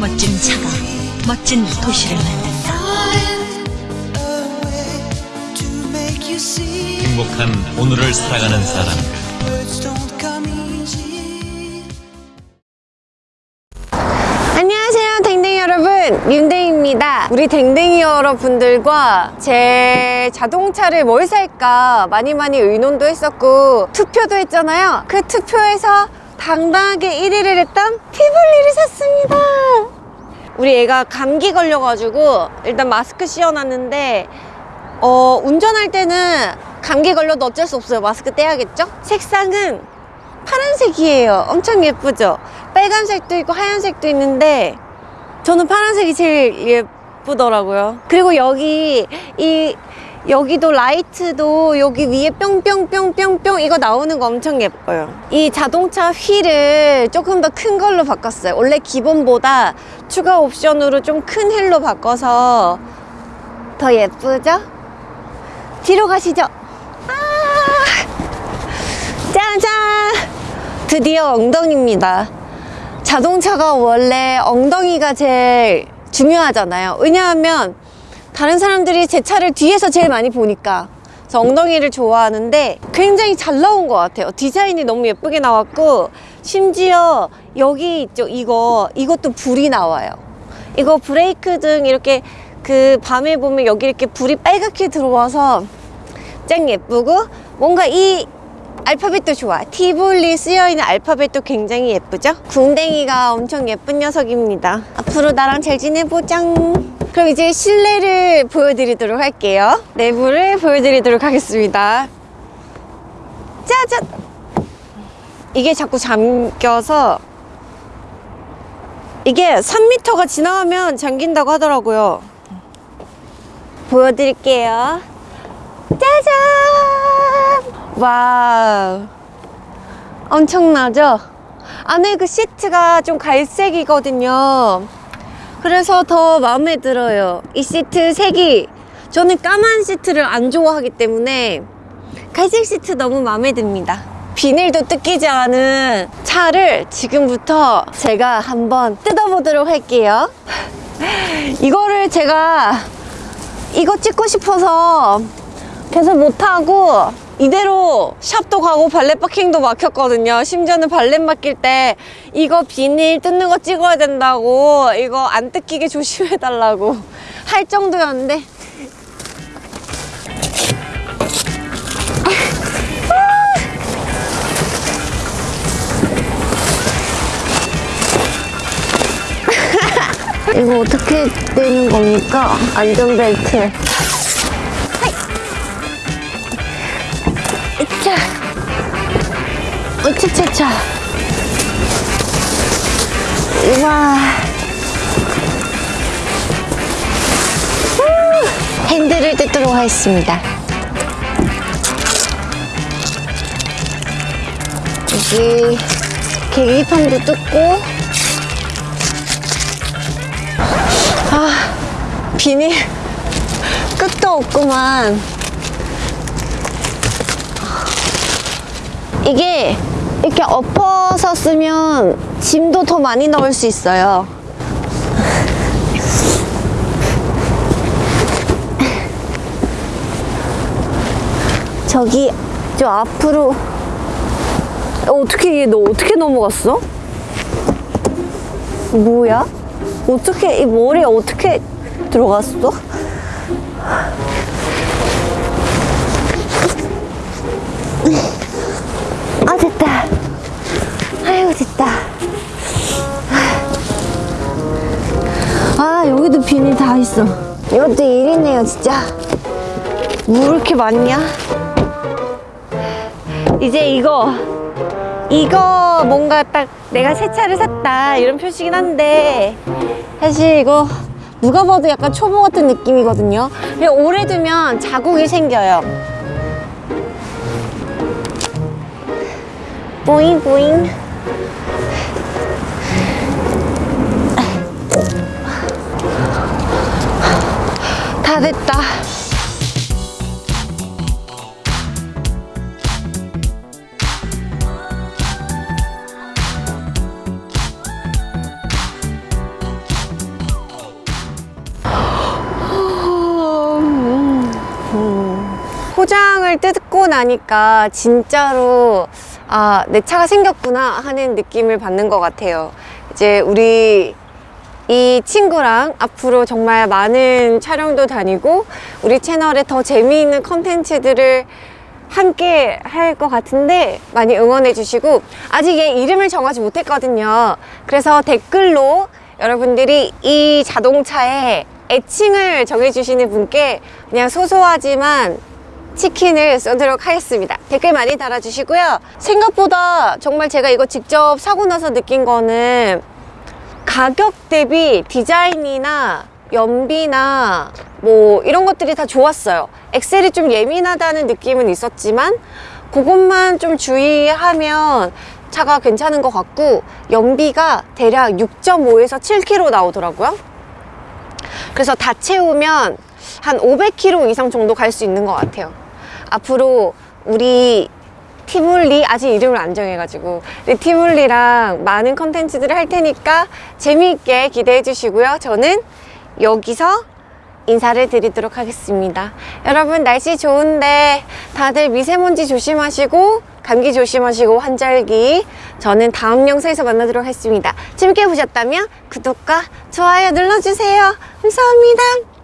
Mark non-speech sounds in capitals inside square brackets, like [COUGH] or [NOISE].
멋진 차가 멋진 도시를 만든다. 행복한 오늘을 살아가는 사람들 안녕하세요 댕댕이 여러분. 윤댕입니다. 우리 댕댕이 여러분들과 제 자동차를 뭘 살까 많이 많이 의논도 했었고 투표도 했잖아요. 그 투표에서 당당하게 1위를 했던 티블리를 샀습니다 우리 애가 감기 걸려가지고 일단 마스크 씌워놨는데 어, 운전할 때는 감기 걸려도 어쩔 수 없어요 마스크 떼야겠죠? 색상은 파란색이에요 엄청 예쁘죠? 빨간색도 있고 하얀색도 있는데 저는 파란색이 제일 예쁘더라고요 그리고 여기 이 여기도 라이트도 여기 위에 뿅뿅뿅뿅뿅 이거 나오는 거 엄청 예뻐요. 이 자동차 휠을 조금 더 큰 걸로 바꿨어요. 원래 기본보다 추가 옵션으로 좀 큰 휠로 바꿔서 더 예쁘죠? 뒤로 가시죠. 아! 짜잔! 드디어 엉덩이입니다. 자동차가 원래 엉덩이가 제일 중요하잖아요. 왜냐하면 다른 사람들이 제 차를 뒤에서 제일 많이 보니까 저 엉덩이를 좋아하는데 굉장히 잘 나온 것 같아요. 디자인이 너무 예쁘게 나왔고 심지어 여기 있죠 이거. 이것도 불이 나와요. 이거 브레이크 등 이렇게 그 밤에 보면 여기 이렇게 불이 빨갛게 들어와서 짱 예쁘고 뭔가 이 알파벳도 좋아 티볼리 쓰여있는 알파벳도 굉장히 예쁘죠? 궁뎅이가 엄청 예쁜 녀석입니다. 앞으로 나랑 잘 지내보자 그럼 이제 실내를 보여드리도록 할게요. 내부를 보여드리도록 하겠습니다. 짜잔 이게 자꾸 잠겨서 이게 3m가 지나가면 잠긴다고 하더라고요. 보여드릴게요. 짜잔! Wow. 엄청나죠? 안에 그 시트가 좀 갈색이거든요 그래서 더 마음에 들어요. 이 시트 색이. 저는 까만 시트를 안 좋아하기 때문에 갈색 시트 너무 마음에 듭니다. 비닐도 뜯기지 않은 차를 지금부터 제가 한번 뜯어보도록 할게요. [LAUGHS] 이거를 제가 이거 찍고 싶어서 계속 못하고 이대로 샵도 가고 발렛 파킹도 막혔거든요. 심지어는 발렛 맡길 때 이거 비닐 뜯는 거 찍어야 된다고 이거 안 뜯기게 [LAUGHS] 조심해 달라고 할 정도였는데. 이거 어떻게 되는 겁니까? 안전벨트 으차차차. 우와. 후! 핸들을 뜯도록 하겠습니다. 여기 계기판도 뜯고. 아 비닐 끝도 없구만. 이게 이렇게 엎어서 쓰면 짐도 더 많이 넣을 수 있어요 [LAUGHS] 저기 저 앞으로 어떻게 얘 너 어떻게 넘어갔어? 뭐야? 어떻게 이 머리에 어떻게 들어갔어? [LAUGHS] 있어. 이것도 일이네요 진짜. 뭐 이렇게 많냐? 이제 이거 이거 뭔가 딱 내가 새 차를 샀다 이런 표시긴 한데 사실 이거 누가 봐도 약간 초보 같은 느낌이거든요. 오래 두면 자국이 생겨요. 보잉 보잉 됐다. 포장을 뜯고 나니까 진짜로 아 내 차가 생겼구나 하는 느낌을 받는 것 같아요. 이제 우리 이 친구랑 앞으로 정말 많은 촬영도 다니고 우리 채널에 더 재미있는 컨텐츠들을 함께 할 것 같은데 많이 응원해 주시고 아직 얘 이름을 정하지 못했거든요. 그래서 댓글로 여러분들이 이 자동차의 애칭을 정해주시는 분께 그냥 소소하지만 치킨을 쏘도록 하겠습니다. 댓글 많이 달아주시고요. 생각보다 정말 제가 이거 직접 사고 나서 느낀 거는 가격 대비 디자인이나 연비나 뭐 이런 것들이 다 좋았어요. 엑셀이 좀 예민하다는 느낌은 있었지만 그것만 좀 주의하면 차가 괜찮은 것 같고 연비가 대략 6.5에서 7km 나오더라고요. 그래서 다 채우면 한 500km 이상 정도 갈 수 있는 것 같아요. 앞으로 우리 티몰리 아직 이름을 안 정해가지고 우리 티몰리랑 많은 컨텐츠들을 할 테니까 재미있게 기대해 주시고요. 저는 여기서 인사를 드리도록 하겠습니다. 여러분 날씨 좋은데 다들 미세먼지 조심하시고 감기 조심하시고 환절기 저는 다음 영상에서 만나도록 하겠습니다. 재밌게 보셨다면 구독과 좋아요 눌러주세요. 감사합니다.